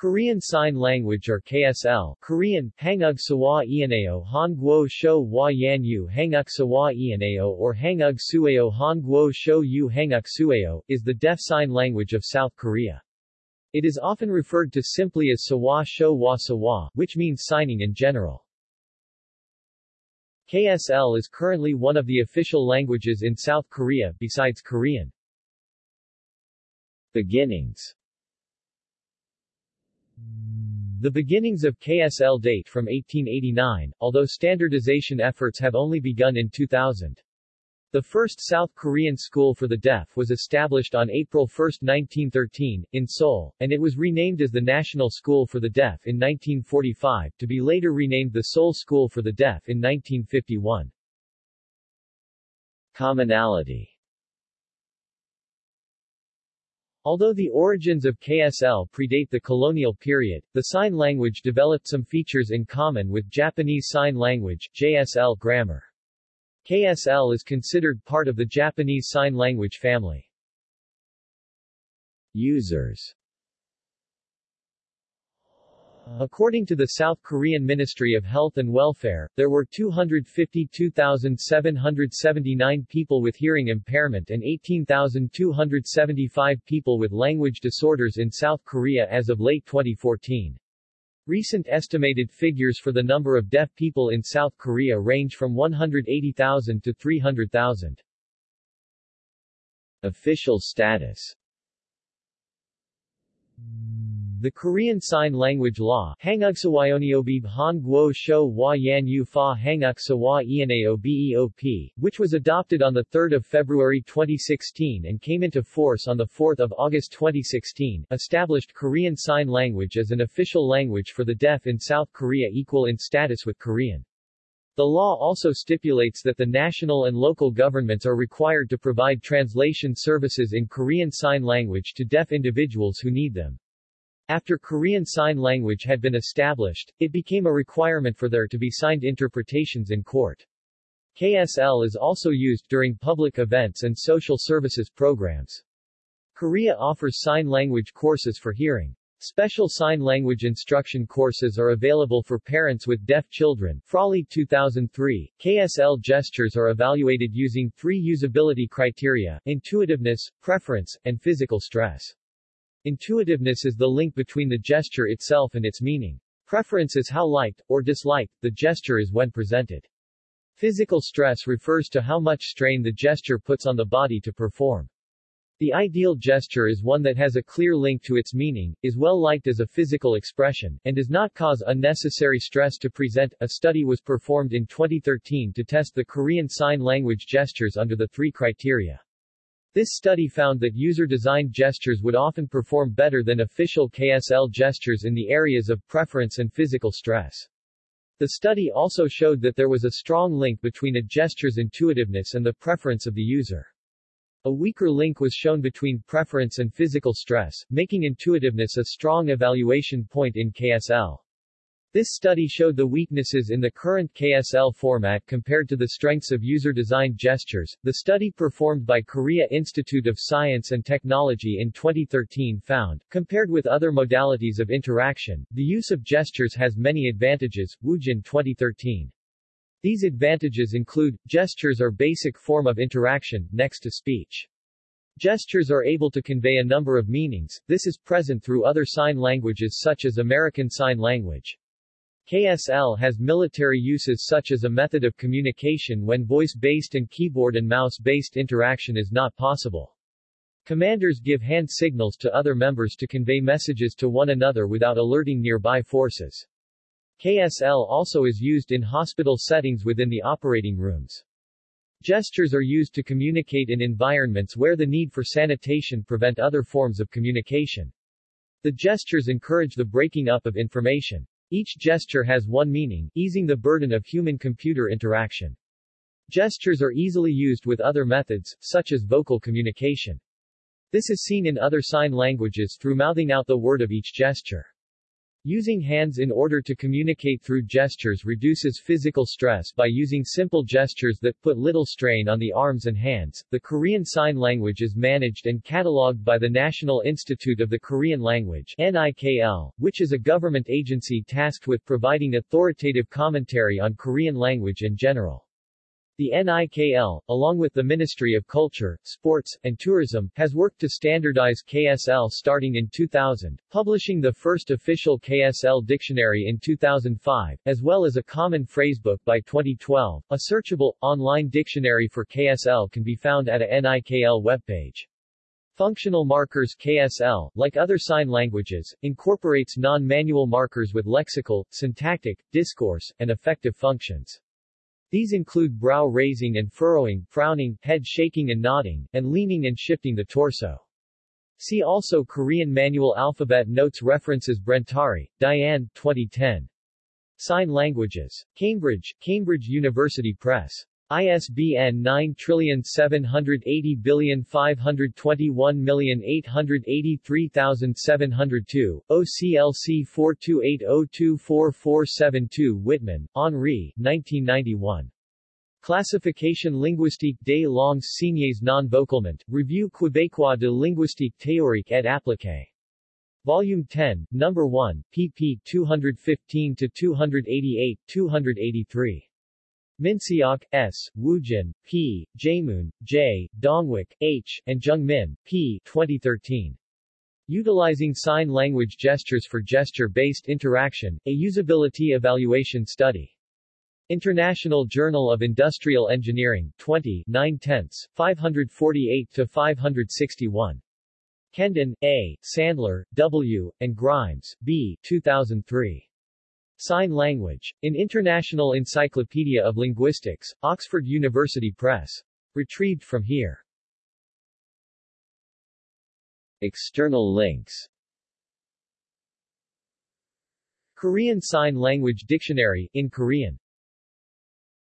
Korean Sign Language or KSL Korean, Hangug Sawa Ianeo Hangguo Shou Hua Yanyu Hanguk Sawa Ianeo or Hangug Sueo Hangguo Shou Yu Hanguk Sueo, is the deaf sign language of South Korea. It is often referred to simply as Sawa Shou Hua Sawa, which means signing in general. KSL is currently one of the official languages in South Korea besides Korean. Beginnings the beginnings of KSL date from 1889, although standardization efforts have only begun in 2000. The first South Korean school for the deaf was established on April 1, 1913, in Seoul, and it was renamed as the National School for the Deaf in 1945, to be later renamed the Seoul School for the Deaf in 1951. Commonality Although the origins of KSL predate the colonial period, the sign language developed some features in common with Japanese Sign Language JSL grammar. KSL is considered part of the Japanese Sign Language family. Users According to the South Korean Ministry of Health and Welfare, there were 252,779 people with hearing impairment and 18,275 people with language disorders in South Korea as of late 2014. Recent estimated figures for the number of deaf people in South Korea range from 180,000 to 300,000. Official status the Korean Sign Language Law which was adopted on 3 February 2016 and came into force on 4 August 2016, established Korean Sign Language as an official language for the deaf in South Korea equal in status with Korean. The law also stipulates that the national and local governments are required to provide translation services in Korean Sign Language to deaf individuals who need them. After Korean Sign Language had been established, it became a requirement for there to be signed interpretations in court. KSL is also used during public events and social services programs. Korea offers sign language courses for hearing. Special sign language instruction courses are available for parents with deaf children. Frawley 2003, KSL gestures are evaluated using three usability criteria, intuitiveness, preference, and physical stress. Intuitiveness is the link between the gesture itself and its meaning. Preference is how liked, or disliked, the gesture is when presented. Physical stress refers to how much strain the gesture puts on the body to perform. The ideal gesture is one that has a clear link to its meaning, is well liked as a physical expression, and does not cause unnecessary stress to present. A study was performed in 2013 to test the Korean Sign Language gestures under the three criteria. This study found that user-designed gestures would often perform better than official KSL gestures in the areas of preference and physical stress. The study also showed that there was a strong link between a gesture's intuitiveness and the preference of the user. A weaker link was shown between preference and physical stress, making intuitiveness a strong evaluation point in KSL. This study showed the weaknesses in the current KSL format compared to the strengths of user-designed gestures. The study performed by Korea Institute of Science and Technology in 2013 found, compared with other modalities of interaction, the use of gestures has many advantages. Woojin 2013. These advantages include, gestures are basic form of interaction, next to speech. Gestures are able to convey a number of meanings, this is present through other sign languages such as American Sign Language. KSL has military uses such as a method of communication when voice-based and keyboard and mouse-based interaction is not possible. Commanders give hand signals to other members to convey messages to one another without alerting nearby forces. KSL also is used in hospital settings within the operating rooms. Gestures are used to communicate in environments where the need for sanitation prevent other forms of communication. The gestures encourage the breaking up of information. Each gesture has one meaning, easing the burden of human-computer interaction. Gestures are easily used with other methods, such as vocal communication. This is seen in other sign languages through mouthing out the word of each gesture. Using hands in order to communicate through gestures reduces physical stress by using simple gestures that put little strain on the arms and hands. The Korean Sign Language is managed and catalogued by the National Institute of the Korean Language NIKL, which is a government agency tasked with providing authoritative commentary on Korean language in general. The NIKL, along with the Ministry of Culture, Sports, and Tourism, has worked to standardize KSL starting in 2000, publishing the first official KSL dictionary in 2005, as well as a common phrasebook by 2012. A searchable, online dictionary for KSL can be found at a NIKL webpage. Functional markers KSL, like other sign languages, incorporates non-manual markers with lexical, syntactic, discourse, and affective functions. These include brow raising and furrowing, frowning, head shaking and nodding, and leaning and shifting the torso. See also Korean Manual Alphabet Notes References Brentari, Diane, 2010. Sign Languages. Cambridge, Cambridge University Press. ISBN 9780521883702, OCLC 4280244472 Wittmann, Henri, 1991. Classification linguistique des langues signées non-vocalement, Revue québécoise de linguistique théorique et appliquée. Volume 10, No. 1, pp. 215-288-283. Minseok, S., Woojin, P., Jaemoon, J., Dongwook, H., and Jungmin, P. 2013. Utilizing Sign Language Gestures for Gesture-Based Interaction, a Usability Evaluation Study. International Journal of Industrial Engineering, 20 9 tenths, 548-561. Kendon, A., Sandler, W., and Grimes, B. 2003. Sign Language. In International Encyclopedia of Linguistics, Oxford University Press. Retrieved from here. External links Korean Sign Language Dictionary, in Korean